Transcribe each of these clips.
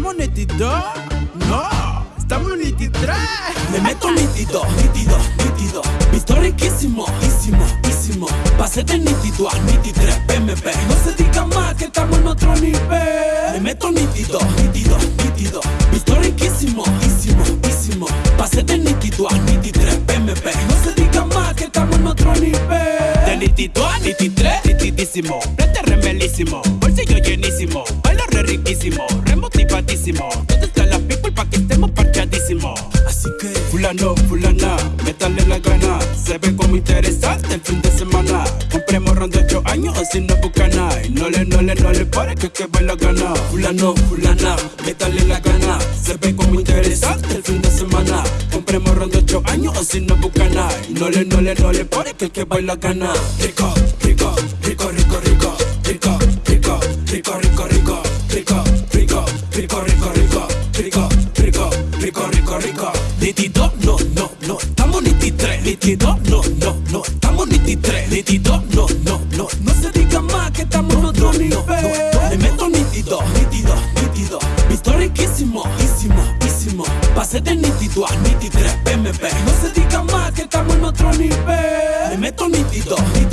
¿Estamos nítidos? No, estamos nítidos. Le meto nítido, nítido, nítido. Visto riquísimo, ísimo, ísimo. Pase de nítido a nítido, PMP. No se diga más que estamos en otro nivel. Le meto nítido, nítido, nítido. Visto riquísimo, ísimo, ísimo. Pase de nítido a nítido, PMP. No se diga más que estamos en otro nivel. De nítido a nítido, nitidísimo. Prete remelísimo, bolsillo llenísimo. Fulano, fulana, métale la gana. Se ve como interesante el fin de semana. Compremos ron de 8 años sin no bucana. No le, no le, no le pare que que baila gana. fulano, fulana, métale la gana. Se ve como interesante el fin de semana. Compremos ron de 8 años sin no bucana. No le, no le, no le pare que que baila gana. Rico, rico, rico, rico, rico, rico, rico, rico, rico, rico, rico, rico, rico, rico, rico, rico, rico, rico, rico, rico. 22, no, no, no, estamos 23. 22, no, no, no, estamos 23. 22, no, no, no, no se diga más que estamos en otro nivel. Le meto 22, 22, 22. Visto riquísimo, ísimo, ísimo. Pasé del 22 al 23 PMP. No se diga más que estamos en otro nivel. Le meto 22, 22.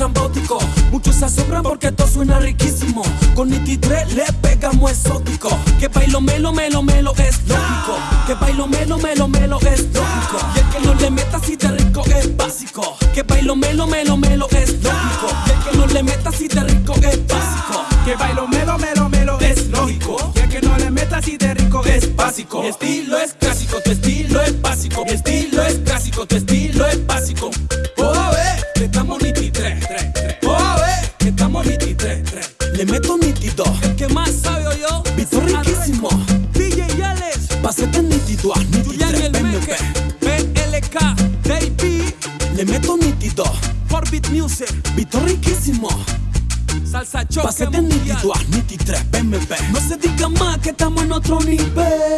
Estrambótico. Muchos se asombran porque esto suena riquísimo. Con nititre le pegamos exótico. Que bailo melo, melo, melo es lógico. Que bailo melo, melo, melo es lógico. Y el que no le meta así de rico es básico. Que bailo melo, melo, melo es lógico. Y el que no le meta así de rico es básico. Que bailo melo, melo, melo es lógico. Y el que no le meta así de rico es básico. Mi estilo es clásico, tu estilo Le meto nítido, que más sabe o yo. visto riquísimo. DJ Yales. Pásate nítido Julián el. Meque. BLK. Baby. Le meto nítido, Forbit Music. visto riquísimo. Salsa choque mundial. nítido a nítitre, PMP. No se diga más que estamos en otro nivel.